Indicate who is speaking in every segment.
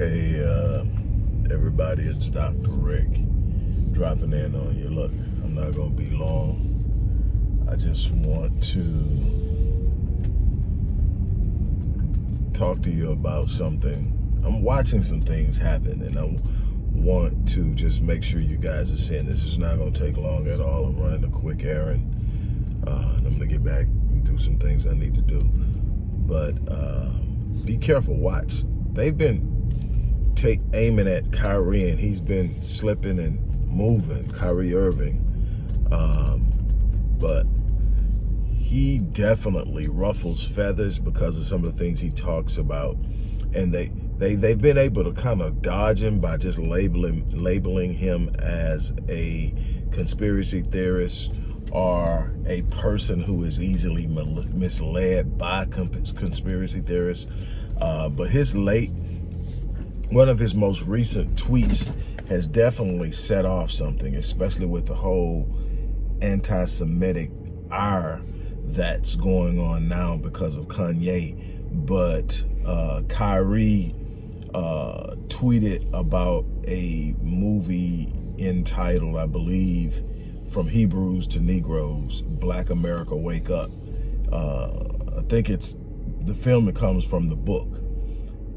Speaker 1: Hey, uh, everybody, it's Dr. Rick dropping in on you. Look, I'm not going to be long. I just want to talk to you about something. I'm watching some things happen, and I want to just make sure you guys are seeing this. It's not going to take long at all. I'm running a quick errand, uh, and I'm going to get back and do some things I need to do. But uh, be careful. Watch. They've been take aiming at Kyrie, and he's been slipping and moving, Kyrie Irving. Um, but he definitely ruffles feathers because of some of the things he talks about. And they, they, they've been able to kind of dodge him by just labeling, labeling him as a conspiracy theorist or a person who is easily misled by conspiracy theorists. Uh, but his late one of his most recent tweets has definitely set off something, especially with the whole anti-Semitic ire that's going on now because of Kanye. But uh, Kyrie uh, tweeted about a movie entitled, I believe, From Hebrews to Negroes, Black America Wake Up. Uh, I think it's the film that comes from the book.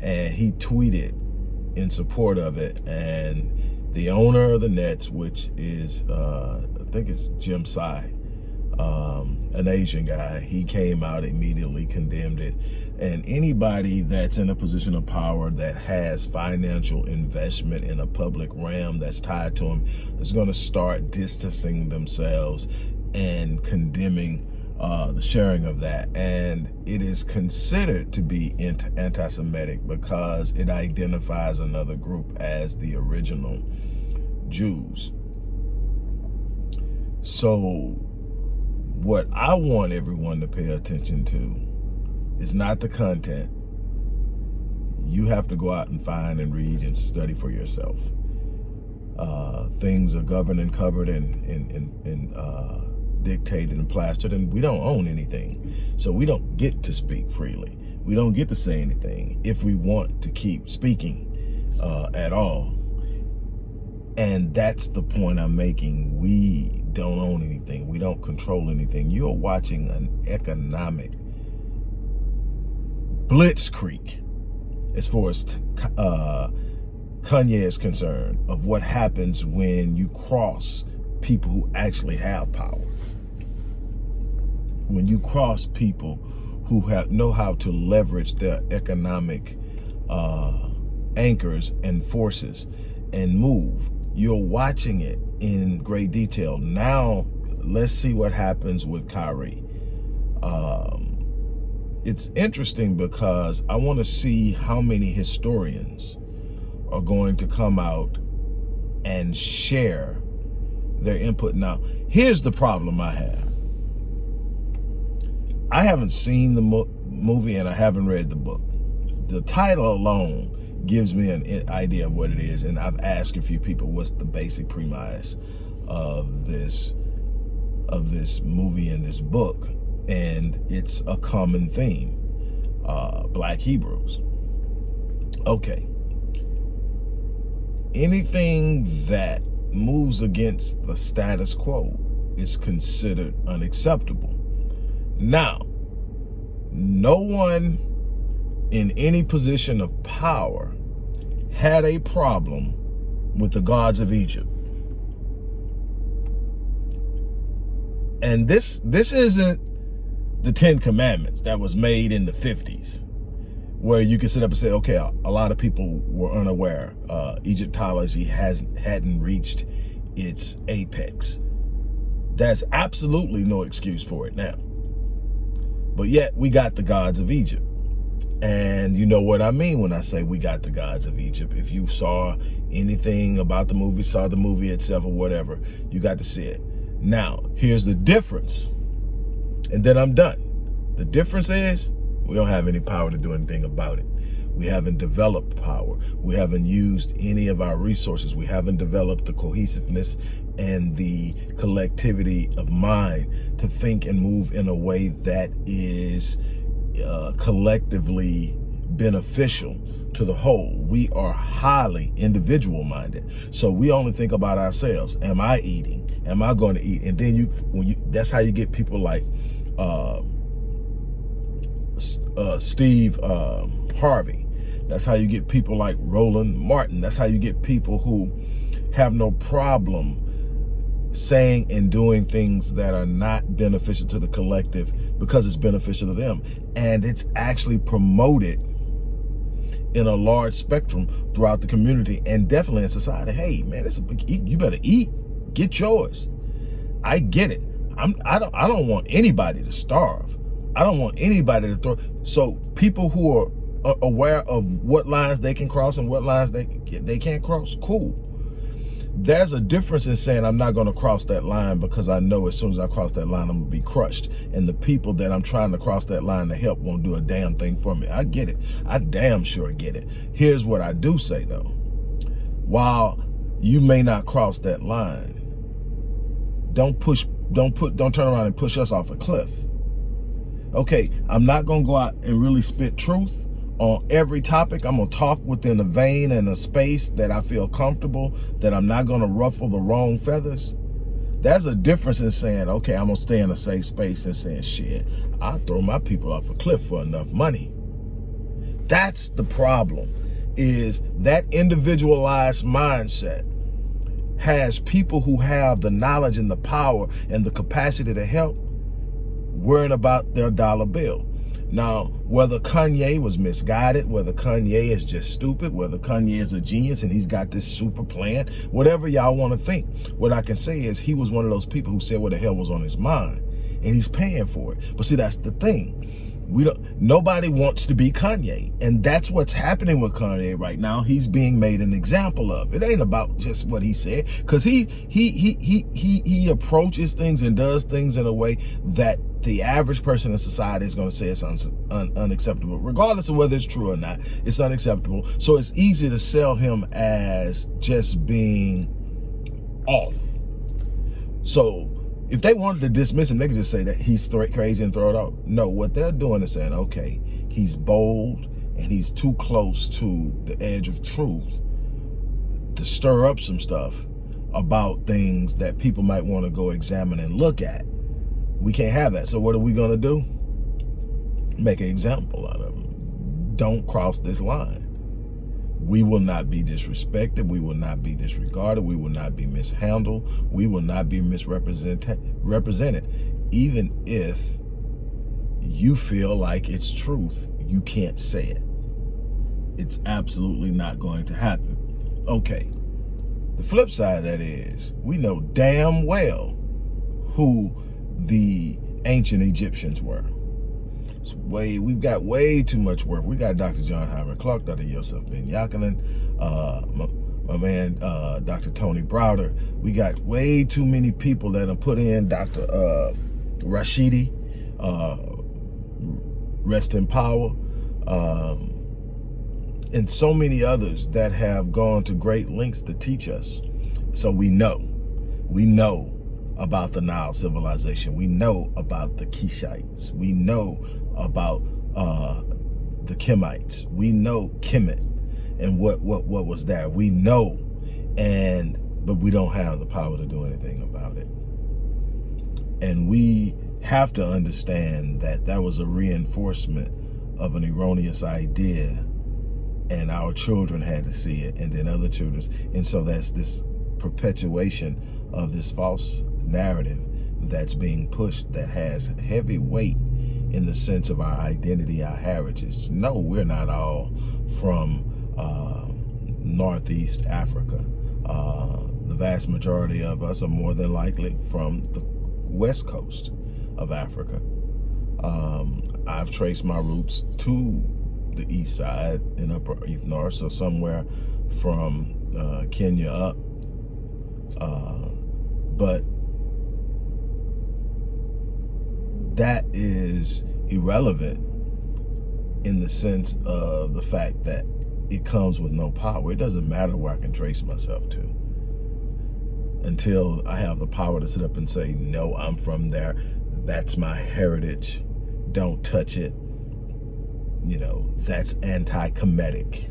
Speaker 1: And he tweeted in support of it. And the owner of the Nets, which is, uh, I think it's Jim Tsai, um, an Asian guy, he came out immediately condemned it. And anybody that's in a position of power that has financial investment in a public realm that's tied to them is going to start distancing themselves and condemning uh, the sharing of that. And it is considered to be anti-Semitic because it identifies another group as the original Jews. So what I want everyone to pay attention to is not the content. You have to go out and find and read and study for yourself. Uh, things are governed and covered in, in, in, in uh, dictated and plastered and we don't own anything. So we don't get to speak freely. We don't get to say anything if we want to keep speaking uh, at all. And that's the point I'm making. We don't own anything. We don't control anything. You're watching an economic blitzkrieg as far as uh, Kanye is concerned of what happens when you cross people who actually have power when you cross people who have know how to leverage their economic uh, anchors and forces and move, you're watching it in great detail. Now, let's see what happens with Kyrie. Um, it's interesting because I want to see how many historians are going to come out and share their input. Now, here's the problem I have. I haven't seen the mo movie and I haven't read the book. The title alone gives me an idea of what it is. And I've asked a few people what's the basic premise of this of this movie and this book. And it's a common theme, uh, Black Hebrews. Okay. Anything that moves against the status quo is considered unacceptable. Now, no one in any position of power had a problem with the gods of Egypt. And this this isn't the Ten Commandments that was made in the 50s, where you can sit up and say, okay, a, lot of people were unaware. Uh, Egyptology hasn't hadn't reached its apex. That's absolutely no excuse for it now. But yet we got the gods of Egypt. And you know what I mean when I say we got the gods of Egypt. If you saw anything about the movie, saw the movie itself or whatever, you got to see it. Now, here's the difference. And then I'm done. The difference is we don't have any power to do anything about it. We haven't developed power. We haven't used any of our resources. We haven't developed the cohesiveness and the collectivity of mind to think and move in a way that is uh, collectively beneficial to the whole. We are highly individual minded. So we only think about ourselves. Am I eating? Am I going to eat? And then you, when you, that's how you get people like uh, uh, Steve uh, Harvey. That's how you get people like Roland Martin. That's how you get people who have no problem saying and doing things that are not beneficial to the collective because it's beneficial to them. And it's actually promoted in a large spectrum throughout the community and definitely in society. Hey, man, it's a, you better eat. Get yours. I get it. I'm I don't I don't want anybody to starve. I don't want anybody to throw so people who are aware of what lines they can cross and what lines they they can't cross, cool there's a difference in saying I'm not going to cross that line because I know as soon as I cross that line, I'm going to be crushed. And the people that I'm trying to cross that line to help won't do a damn thing for me. I get it. I damn sure get it. Here's what I do say though. While you may not cross that line, don't push, don't put, don't turn around and push us off a cliff. Okay, I'm not going to go out and really spit truth on every topic. I'm going to talk within a vein and a space that I feel comfortable, that I'm not going to ruffle the wrong feathers. That's a difference in saying, okay, I'm going to stay in a safe space and saying, shit, i throw my people off a cliff for enough money. That's the problem, is that individualized mindset has people who have the knowledge and the power and the capacity to help worrying about their dollar bill. Now, whether Kanye was misguided, whether Kanye is just stupid, whether Kanye is a genius and he's got this super plan, whatever y'all want to think, what I can say is he was one of those people who said what the hell was on his mind and he's paying for it. But see, that's the thing. We don't, nobody wants to be Kanye. And that's what's happening with Kanye right now. He's being made an example of. It ain't about just what he said. Cause he, he, he, he, he, he approaches things and does things in a way that the average person in society is going to say it's un un unacceptable. Regardless of whether it's true or not, it's unacceptable. So it's easy to sell him as just being off. So if they wanted to dismiss him, they could just say that he's crazy and throw it out. No, what they're doing is saying, okay, he's bold and he's too close to the edge of truth to stir up some stuff about things that people might want to go examine and look at. We can't have that. So what are we going to do? Make an example out of him. Don't cross this line. We will not be disrespected. We will not be disregarded. We will not be mishandled. We will not be misrepresented, represented. even if you feel like it's truth. You can't say it. It's absolutely not going to happen. Okay. The flip side of that is we know damn well who the ancient Egyptians were. It's way, we've got way too much work. We got Dr. John Henrik Clarke, Dr. Yosef Ben Jochannan, uh, my, my, man, uh, Dr. Tony Browder. We got way too many people that have put in Dr. Uh, Rashidi, uh, rest in power, um, and so many others that have gone to great lengths to teach us. So we know, we know about the Nile civilization. We know about the Kushites. We know about uh, the Kemites. We know Kemet and what, what, what was there. We know, and but we don't have the power to do anything about it. And we have to understand that that was a reinforcement of an erroneous idea and our children had to see it and then other children. And so that's this perpetuation of this false narrative that's being pushed that has heavy weight in the sense of our identity, our heritage. No, we're not all from uh, Northeast Africa. Uh, the vast majority of us are more than likely from the west coast of Africa. Um, I've traced my roots to the east side and upper east north, so somewhere from uh, Kenya up. Uh, but that is irrelevant in the sense of the fact that it comes with no power. It doesn't matter where I can trace myself to until I have the power to sit up and say, no, I'm from there. That's my heritage. Don't touch it. you know, that's anti-Kemetic.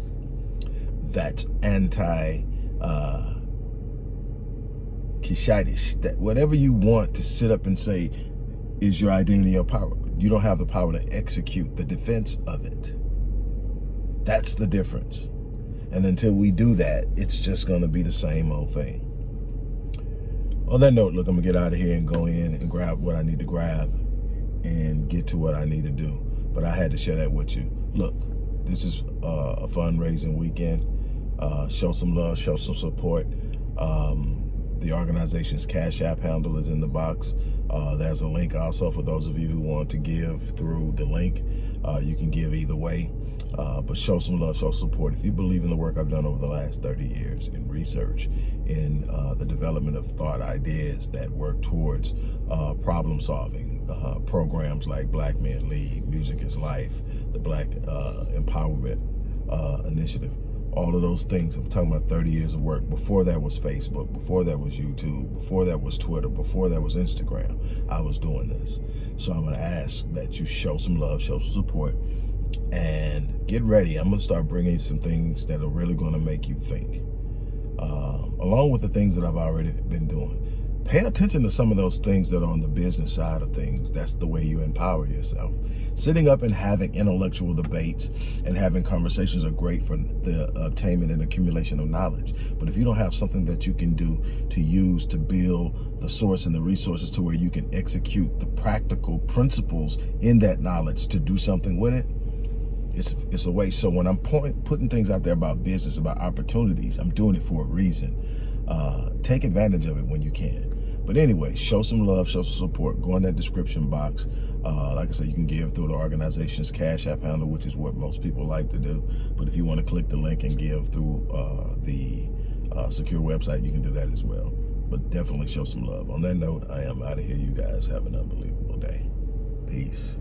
Speaker 1: That's anti uh. That whatever you want to sit up and say is your identity or power, you don't have the power to execute the defense of it. That's the difference. And until we do that, it's just going to be the same old thing. On that note, look, I'm going to get out of here and go in and grab what I need to grab and get to what I need to do. But I had to share that with you. Look, this is uh, a fundraising weekend. Uh, show some love, show some support. Um, the organization's Cash App handle is in the box. Uh, there's a link also for those of you who want to give through the link. Uh, you can give either way, uh, but show some love, show support. If you believe in the work I've done over the last 30 years in research, in uh, the development of thought ideas that work towards uh, problem solving, uh, programs like Black Men Lead, Music is Life, the Black Empowerment Initiative, all of those things. I'm talking about 30 years of work. Before that was Facebook, before that was YouTube, before that was Twitter, before that was Instagram, I was doing this. So I'm gonna ask that you show some love, show some support, and get ready. I'm gonna start bringing some things that are really gonna make you think, um, along with the things that I've already been doing pay attention to some of those things that are on the business side of things. That's the way you empower yourself. Sitting up and having intellectual debates and having conversations are great for the obtainment and accumulation of knowledge. But if you don't have something that you can do to use to build the source and the resources to where you can execute the practical principles in that knowledge to do something with it, it's, it's a waste. So when I'm point, putting things out there about business, about opportunities, I'm doing it for a reason. Uh, take advantage of it when you can. But anyway, show some love, show some support. Go in that description box. Uh, like I said, you can give through the organization's Cash App handle, which is what most people like to do. But if you want to click the link and give through uh, the uh, secure website, you can do that as well. But definitely show some love. On that note, I am out of here. You guys have an unbelievable day. Peace.